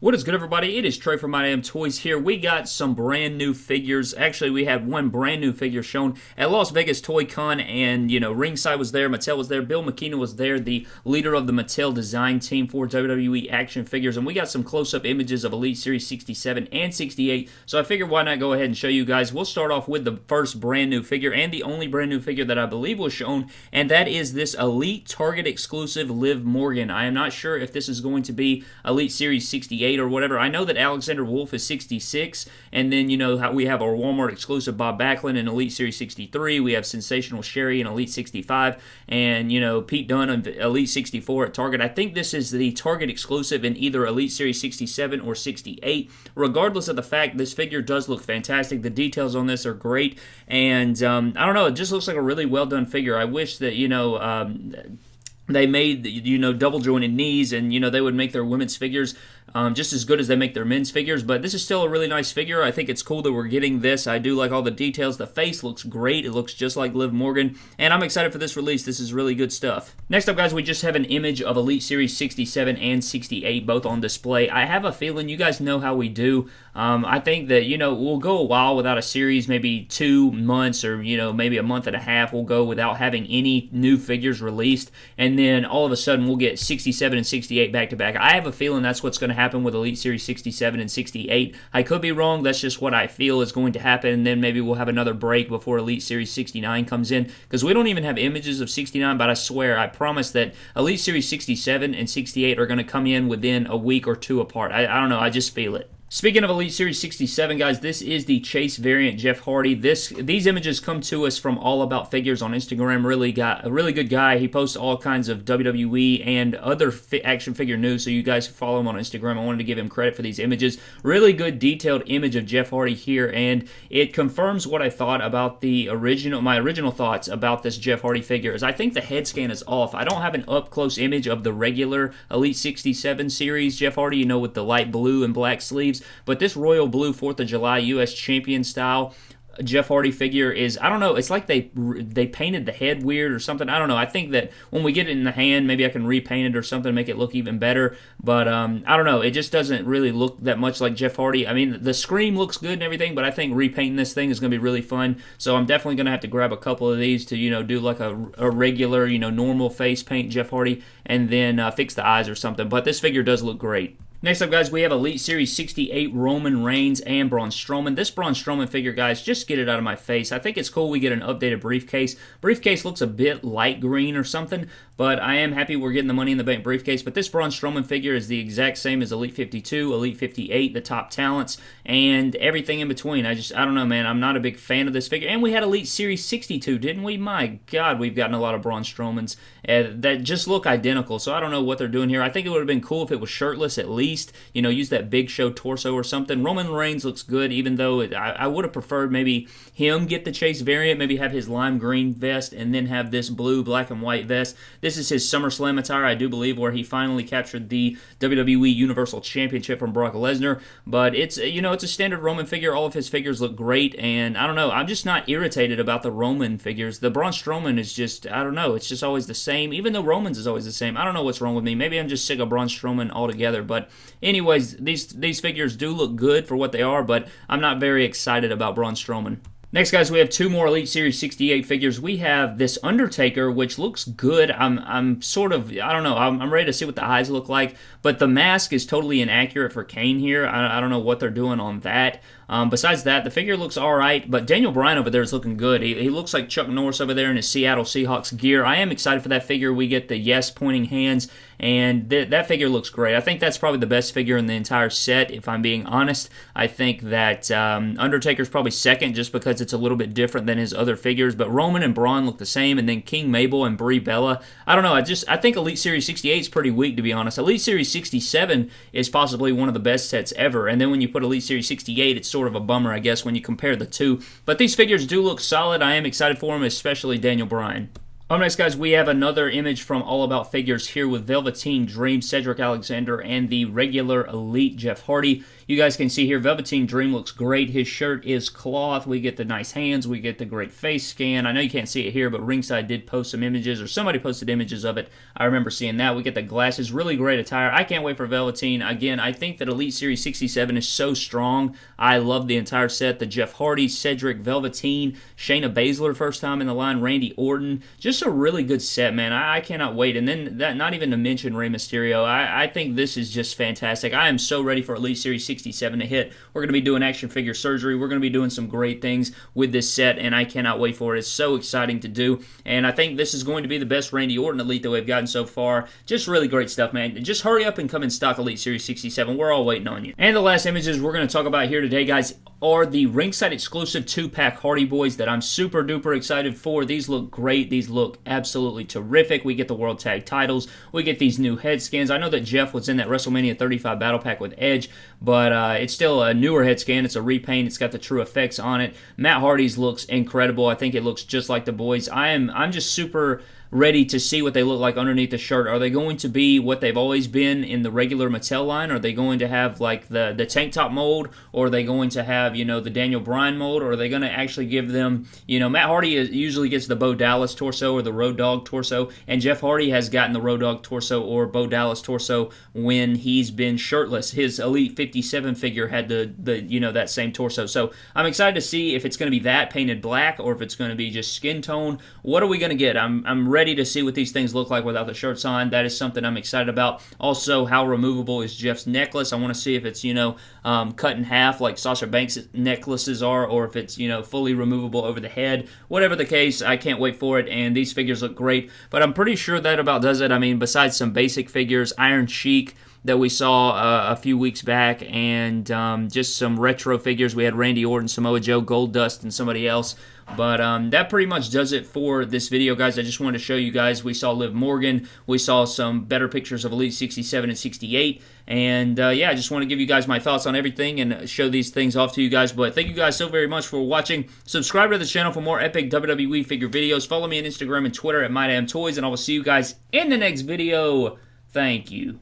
What is good, everybody? It is Trey from My Damn Toys here. We got some brand new figures. Actually, we had one brand new figure shown at Las Vegas Toy Con, and you know, ringside was there, Mattel was there, Bill McKenna was there, the leader of the Mattel design team for WWE action figures, and we got some close-up images of Elite Series 67 and 68. So I figured why not go ahead and show you guys. We'll start off with the first brand new figure and the only brand new figure that I believe was shown, and that is this Elite Target exclusive Liv Morgan. I am not sure if this is going to be Elite Series 68 or whatever. I know that Alexander Wolfe is 66, and then you know we have our Walmart exclusive Bob Backlund in Elite Series 63. We have Sensational Sherri in Elite 65, and you know Pete Dunne in Elite 64 at Target. I think this is the Target exclusive in either Elite Series 67 or 68. Regardless of the fact, this figure does look fantastic. The details on this are great, and um, I don't know, it just looks like a really well done figure. I wish that you know. Um, they made you know double jointed knees and you know they would make their women's figures um, just as good as they make their men's figures. But this is still a really nice figure. I think it's cool that we're getting this. I do like all the details. The face looks great. It looks just like Liv Morgan. And I'm excited for this release. This is really good stuff. Next up, guys, we just have an image of Elite Series 67 and 68 both on display. I have a feeling you guys know how we do. Um, I think that, you know, we'll go a while without a series, maybe two months or, you know, maybe a month and a half. We'll go without having any new figures released. And then all of a sudden we'll get 67 and 68 back to back. I have a feeling that's what's going to happen with Elite Series 67 and 68. I could be wrong. That's just what I feel is going to happen. And then maybe we'll have another break before Elite Series 69 comes in because we don't even have images of 69. But I swear, I promise that Elite Series 67 and 68 are going to come in within a week or two apart. I, I don't know. I just feel it. Speaking of Elite Series 67, guys, this is the Chase variant Jeff Hardy. This These images come to us from All About Figures on Instagram. Really got a really good guy. He posts all kinds of WWE and other fi action figure news, so you guys follow him on Instagram. I wanted to give him credit for these images. Really good detailed image of Jeff Hardy here, and it confirms what I thought about the original, my original thoughts about this Jeff Hardy figure. Is I think the head scan is off. I don't have an up close image of the regular Elite 67 series Jeff Hardy, you know, with the light blue and black sleeves. But this royal blue 4th of July U.S. champion style Jeff Hardy figure is I don't know. It's like they they painted the head weird or something. I don't know. I think that when we get it in the hand, maybe I can repaint it or something, make it look even better. But um, I don't know. It just doesn't really look that much like Jeff Hardy. I mean, the scream looks good and everything, but I think repainting this thing is going to be really fun. So I'm definitely going to have to grab a couple of these to you know do like a, a regular you know normal face paint Jeff Hardy and then uh, fix the eyes or something. But this figure does look great. Next up, guys, we have Elite Series 68 Roman Reigns and Braun Strowman. This Braun Strowman figure, guys, just get it out of my face. I think it's cool we get an updated briefcase. Briefcase looks a bit light green or something, but I am happy we're getting the Money in the Bank briefcase. But this Braun Strowman figure is the exact same as Elite 52, Elite 58, the top talents, and everything in between. I just, I don't know, man. I'm not a big fan of this figure. And we had Elite Series 62, didn't we? My God, we've gotten a lot of Braun Strowmans uh, that just look identical. So I don't know what they're doing here. I think it would have been cool if it was shirtless at least you know, use that big show torso or something. Roman Reigns looks good, even though it, I, I would have preferred maybe him get the Chase variant, maybe have his lime green vest and then have this blue, black, and white vest. This is his SummerSlam attire, I do believe, where he finally captured the WWE Universal Championship from Brock Lesnar. But it's, uh, you know, it's a standard Roman figure. All of his figures look great, and I don't know, I'm just not irritated about the Roman figures. The Braun Strowman is just, I don't know, it's just always the same, even though Roman's is always the same. I don't know what's wrong with me. Maybe I'm just sick of Braun Strowman altogether, but anyways, these these figures do look good for what they are, but I'm not very excited about Braun Strowman. Next, guys, we have two more Elite Series 68 figures. We have this Undertaker, which looks good. I'm, I'm sort of, I don't know, I'm, I'm ready to see what the eyes look like, but the mask is totally inaccurate for Kane here. I, I don't know what they're doing on that. Um, besides that, the figure looks all right, but Daniel Bryan over there is looking good. He, he, looks like Chuck Norris over there in his Seattle Seahawks gear. I am excited for that figure. We get the yes pointing hands, and th- that figure looks great. I think that's probably the best figure in the entire set, if I'm being honest. I think that um, Undertaker's probably second just because it's a little bit different than his other figures, but Roman and Braun look the same, and then King Mabel and Brie Bella. I don't know. I just I think Elite Series 68 is pretty weak, to be honest. Elite Series 67 is possibly one of the best sets ever, and then when you put Elite Series 68, it's sort of a bummer, I guess, when you compare the two. But these figures do look solid. I am excited for them, especially Daniel Bryan. Up next, guys, we have another image from All About Figures here with Velveteen Dream, Cedric Alexander, and the regular Elite Jeff Hardy. You guys can see here, Velveteen Dream looks great. His shirt is cloth. We get the nice hands. We get the great face scan. I know you can't see it here, but Ringside did post some images, or somebody posted images of it. I remember seeing that. We get the glasses. Really great attire. I can't wait for Velveteen. Again, I think that Elite Series 67 is so strong. I love the entire set. The Jeff Hardy, Cedric, Velveteen, Shayna Baszler first time in the line, Randy Orton. Just a really good set, man. I, I cannot wait. And then that, not even to mention Rey Mysterio. I, I think this is just fantastic. I am so ready for Elite Series 67. 67 to hit. We're going to be doing action figure surgery. We're going to be doing some great things with this set, and I cannot wait for it. It's so exciting to do, and I think this is going to be the best Randy Orton Elite that we've gotten so far. Just really great stuff, man. Just hurry up and come in stock Elite Series 67. We're all waiting on you. And the last images we're going to talk about here today, guys, are the ringside exclusive two pack Hardy Boys that I'm super duper excited for. These look great. These look absolutely terrific. We get the World Tag titles. We get these new head scans. I know that Jeff was in that WrestleMania 35 battle pack with Edge, but uh, it's still a newer head scan. It's a repaint. It's got the TrueFX on it. Matt Hardy's looks incredible. I think it looks just like the boys. I am I'm just super ready to see what they look like underneath the shirt. Are they going to be what they've always been in the regular Mattel line? Are they going to have like the, the tank top mold? Or are they going to have, you know, the Daniel Bryan mold? Or are they going to actually give them, you know, Matt Hardy usually gets the Bo Dallas torso or the Road Dog torso. And Jeff Hardy has gotten the Road Dog torso or Bo Dallas torso when he's been shirtless. His Elite 57 figure had the, the you know, that same torso. So I'm excited to see if it's going to be that painted black or if it's going to be just skin tone. What are we going to get? I'm, I'm ready to see what these things look like without the shirts on. That is something I'm excited about. Also, how removable is Jeff's necklace? I want to see if it's, you know, um, cut in half like Sasha Banks' necklaces are, or if it's, you know, fully removable over the head. Whatever the case, I can't wait for it, and these figures look great. But I'm pretty sure that about does it. I mean, besides some basic figures, Iron Sheik that we saw uh, a few weeks back, and um, just some retro figures. We had Randy Orton, Samoa Joe, Goldust, and somebody else. But um, that pretty much does it for this video, guys. I just wanted to show you guys. We saw Liv Morgan. We saw some better pictures of Elite 67 and 68. And uh, yeah, I just want to give you guys my thoughts on everything and show these things off to you guys. But thank you guys so very much for watching. Subscribe to the channel for more epic WWE figure videos. Follow me on Instagram and Twitter at MyDamnToys. And I will see you guys in the next video. Thank you.